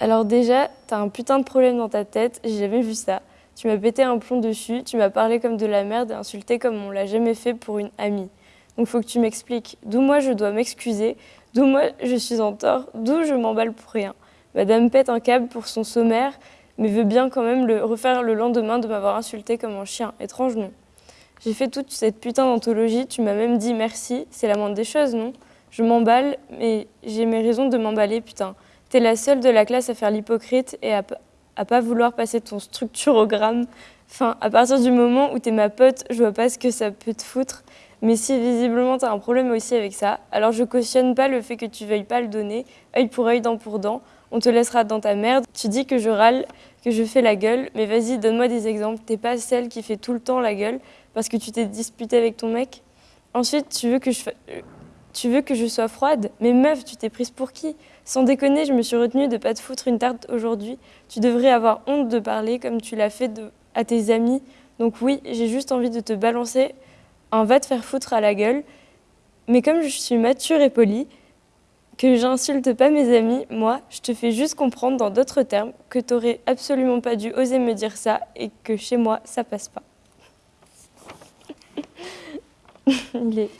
Alors déjà, t'as un putain de problème dans ta tête, j'ai jamais vu ça. Tu m'as pété un plomb dessus, tu m'as parlé comme de la merde et insulté comme on l'a jamais fait pour une amie. Donc faut que tu m'expliques d'où moi je dois m'excuser, d'où moi je suis en tort, d'où je m'emballe pour rien. Madame pète un câble pour son sommaire, mais veut bien quand même le refaire le lendemain de m'avoir insulté comme un chien. Étrange, non? J'ai fait toute cette putain d'anthologie, tu m'as même dit merci, c'est la moindre des choses, non? Je m'emballe, mais j'ai mes raisons de m'emballer, putain. T'es la seule de la classe à faire l'hypocrite et à, pas vouloir passer ton structurogramme. Enfin, à partir du moment où t'es ma pote, je vois pas ce que ça peut te foutre. Mais si visiblement t'as un problème aussi avec ça, alors je cautionne pas le fait que tu veuilles pas le donner, œil pour œil, dent pour dent. On te laissera dans ta merde. Tu dis que je râle, que je fais la gueule, mais vas-y, donne-moi des exemples. T'es pas celle qui fait tout le temps la gueule parce que tu t'es disputée avec ton mec. Ensuite, tu veux que je, tu veux que je sois froide? Mais meuf, tu t'es prise pour qui? Sans déconner, je me suis retenue de pas te foutre une tarte aujourd'hui. Tu devrais avoir honte de parler comme tu l'as fait à tes amis. Donc oui, j'ai juste envie de te balancer un va te faire foutre à la gueule. Mais comme je suis mature et polie, que j'insulte pas mes amis, moi, je te fais juste comprendre dans d'autres termes que t'aurais absolument pas dû oser me dire ça et que chez moi, ça passe pas. Il est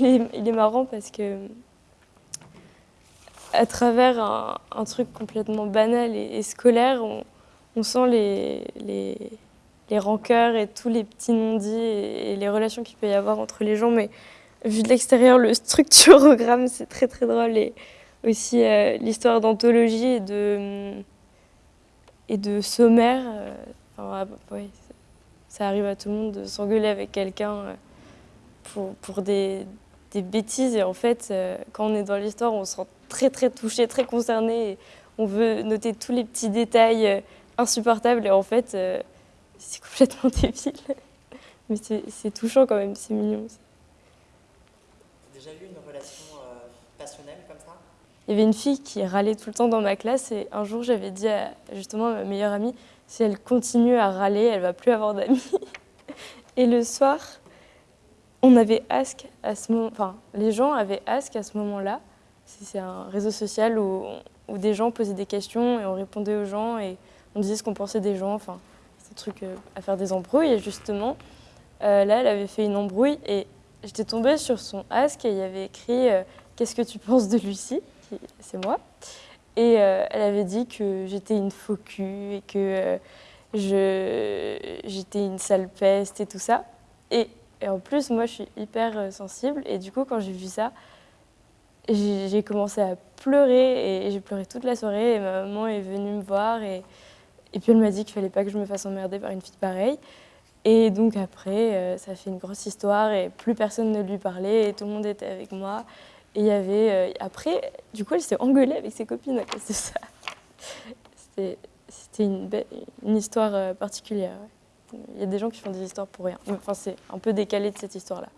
il est, marrant parce que à travers un, truc complètement banal et, scolaire, on, sent les, rancœurs et tous les petits non-dits et, les relations qu'il peut y avoir entre les gens. Mais vu de l'extérieur, le structurogramme, c'est très très drôle. Et aussi euh, l'histoire d'anthologie et de, et de sommaire. Euh, ça arrive à tout le monde de s'engueuler avec quelqu'un. Euh, pour, des, bêtises. Et en fait, euh, quand on est dans l'histoire, on se sent très très touché, très concerné. Et on veut noter tous les petits détails euh, insupportables. Et en fait, euh, c'est complètement débile. Mais c'est touchant quand même, c'est mignon. déjà eu une relation passionnelle comme ça? Il y avait une fille qui râlait tout le temps dans ma classe. Et un jour, j'avais dit à justement ma meilleure amie, si elle continue à râler, elle va plus avoir d'amis. Et le soir, on avait Ask à ce moment, enfin, les gens avaient Ask à ce moment-là. C'est un réseau social où, des gens posaient des questions et on répondait aux gens et on disait ce qu'on pensait des gens. Enfin, c'est un truc euh, à faire des embrouilles. Et justement, euh, là, elle avait fait une embrouille et j'étais tombée sur son Ask et il y avait écrit euh, Qu'est-ce que tu penses de Lucie? C'est moi. Et elle avait dit que j'étais une faux cul et que j'étais une sale peste et tout ça. Et et en plus, moi, je suis hyper euh, sensible. Et du coup, quand j'ai vu ça, j'ai commencé à pleurer. Et j'ai pleuré toute la soirée. Et ma maman est venue me voir. Et, puis, elle m'a dit qu'il fallait pas que je me fasse emmerder par une fille pareille. Et donc après, euh, ça a fait une grosse histoire. Et plus personne ne lui parlait. Et tout le monde était avec moi. Et il y avait... Euh, après, du coup, elle s'est engueulée avec ses copines à cause de ça. C'était une, histoire particulière. Il y a des gens qui font des histoires pour rien. Enfin, c'est un peu décalé de cette histoire-là.